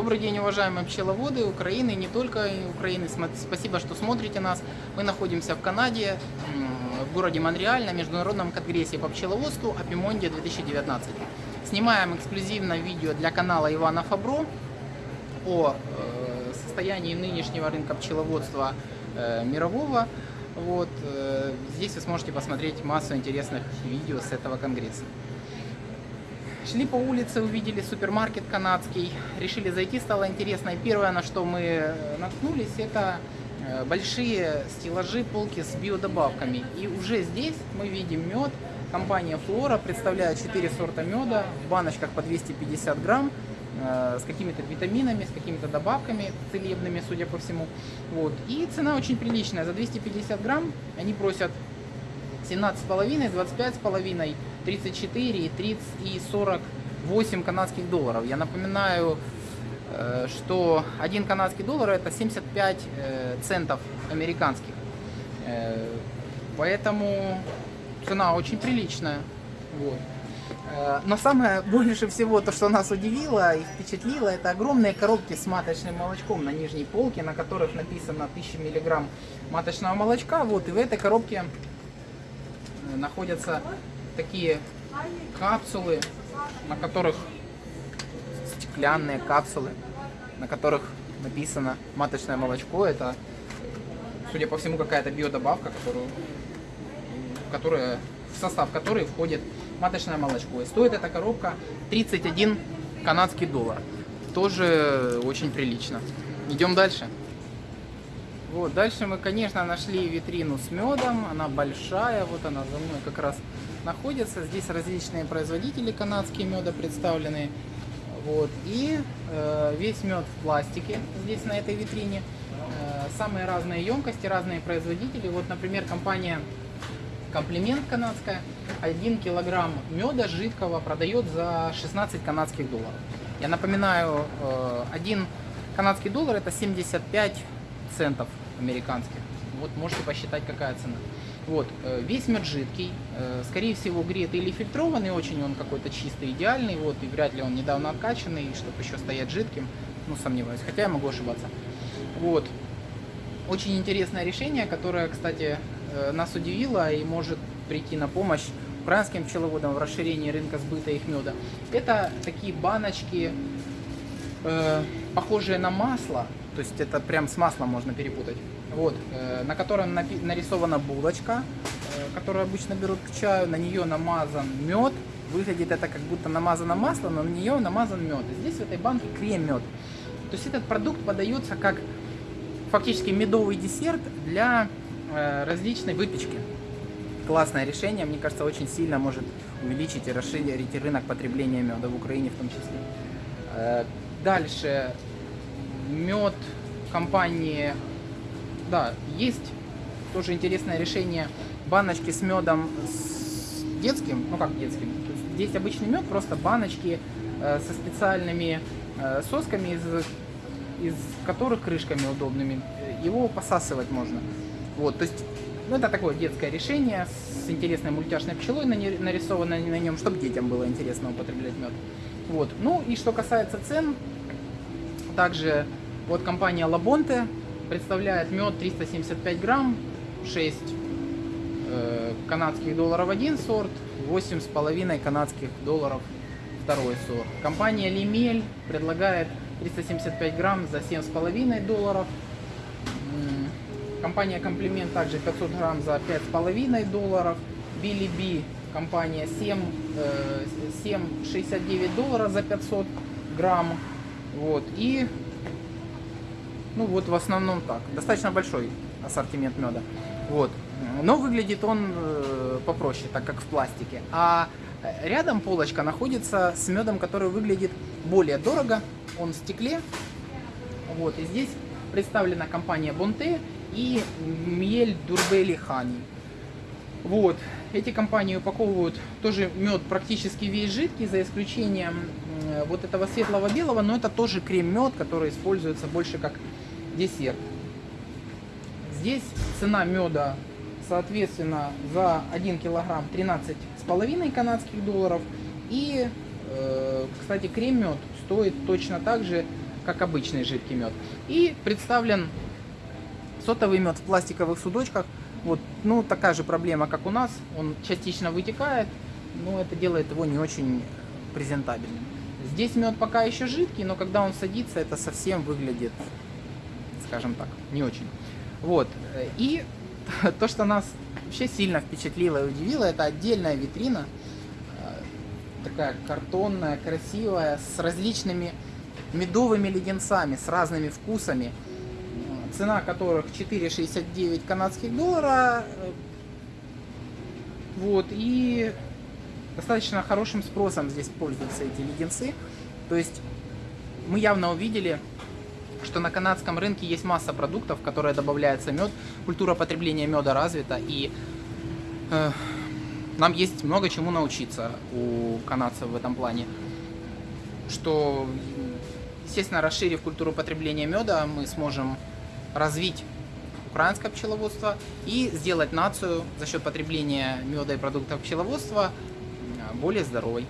Добрый день, уважаемые пчеловоды Украины, не только Украины. Спасибо, что смотрите нас. Мы находимся в Канаде, в городе Монреаль, на Международном конгрессе по пчеловодству Апимонде 2019. Снимаем эксклюзивно видео для канала Ивана Фабро о э, состоянии нынешнего рынка пчеловодства э, мирового. Вот, э, здесь вы сможете посмотреть массу интересных видео с этого конгресса. Шли по улице, увидели супермаркет канадский, решили зайти, стало интересно. И первое, на что мы э, наткнулись, это э, большие стеллажи, полки с биодобавками. И уже здесь мы видим мед. Компания Флора представляет 4 сорта меда в баночках по 250 грамм э, с какими-то витаминами, с какими-то добавками целебными, судя по всему. Вот. И цена очень приличная. За 250 грамм они просят 17,5, 25,5, 34 и 30 и 48 канадских долларов. Я напоминаю, э, что один канадский доллар это 75 э, центов американских. Э, поэтому цена очень приличная. Вот. Но самое больше всего, то, что нас удивило и впечатлило, это огромные коробки с маточным молочком на нижней полке, на которых написано 1000 мг маточного молочка. Вот, и в этой коробке находятся такие капсулы, на которых стеклянные капсулы, на которых написано маточное молочко. Это, судя по всему, какая-то биодобавка, которую, которая, в состав которой входит маточное молочко. И стоит эта коробка 31 канадский доллар. Тоже очень прилично. Идем дальше. Вот, дальше мы, конечно, нашли витрину с медом. Она большая, вот она за мной как раз находится. Здесь различные производители канадские меда представлены. Вот, и э, весь мед в пластике здесь на этой витрине. Э, самые разные емкости, разные производители. Вот, например, компания Комплимент канадская. 1 килограмм меда жидкого продает за 16 канадских долларов. Я напоминаю, э, 1 канадский доллар это 75 центов американских. Вот можете посчитать, какая цена. Вот, э, весь мед жидкий, э, скорее всего гретый или фильтрованный, очень он какой-то чистый, идеальный, вот, и вряд ли он недавно откачанный, чтобы еще стоять жидким, ну, сомневаюсь, хотя я могу ошибаться. Вот, очень интересное решение, которое, кстати, э, нас удивило и может прийти на помощь украинским пчеловодам в расширении рынка сбыта их меда. Это такие баночки, э, похожие на масло, то есть это прям с маслом можно перепутать. Вот, э, на котором нарисована булочка, э, которую обычно берут к чаю, на нее намазан мед. Выглядит это как будто намазано масло, но на нее намазан мед. И здесь в этой банке крем-мед. То есть этот продукт подается как фактически медовый десерт для э, различной выпечки. Классное решение, мне кажется, очень сильно может увеличить и расширить рынок потребления меда в Украине в том числе. Дальше мед компании, да, есть тоже интересное решение баночки с медом с детским, ну как детским, здесь обычный мед, просто баночки э, со специальными э, сосками, из, из которых крышками удобными, его посасывать можно. Вот, то есть, ну это такое детское решение с интересной мультяшной пчелой нарисованной на нем, чтобы детям было интересно употреблять мед. Вот, ну и что касается цен, также вот компания Labonte представляет мед 375 грамм, 6 э, канадских долларов один сорт, 8,5 канадских долларов второй сорт. Компания Limel предлагает 375 грамм за 7,5 долларов. Компания Комплимент также 500 грамм за 5,5 долларов. Billy B компания 7, 7,69 э, долларов за 500 грамм. Вот. И ну вот в основном так. Достаточно большой ассортимент меда. Вот. Но выглядит он э, попроще, так как в пластике. А рядом полочка находится с медом, который выглядит более дорого. Он в стекле. Вот. И здесь представлена компания Бонте и Мель Дурбели Хани. Вот. Эти компании упаковывают тоже мед практически весь жидкий, за исключением вот этого светлого белого, но это тоже крем-мед, который используется больше как десерт. Здесь цена меда, соответственно, за 1 килограмм 13,5 канадских долларов. И, э, кстати, крем-мед стоит точно так же как обычный жидкий мед. И представлен сотовый мед в пластиковых судочках. Вот, ну, такая же проблема, как у нас. Он частично вытекает, но это делает его не очень презентабельным. Здесь мед пока еще жидкий, но когда он садится, это совсем выглядит, скажем так, не очень. Вот. И то, что нас вообще сильно впечатлило и удивило, это отдельная витрина, э, такая картонная, красивая, с различными медовыми леденцами, с разными вкусами, цена которых 4,69 канадских доллара. Вот, и достаточно хорошим спросом здесь пользуются эти леденцы. То есть мы явно увидели, что на канадском рынке есть масса продуктов, в которые добавляется мед. Культура потребления меда развита, и э, нам есть много чему научиться у канадцев в этом плане. Что, естественно, расширив культуру потребления меда, мы сможем развить украинское пчеловодство и сделать нацию за счет потребления меда и продуктов пчеловодства более здоровой.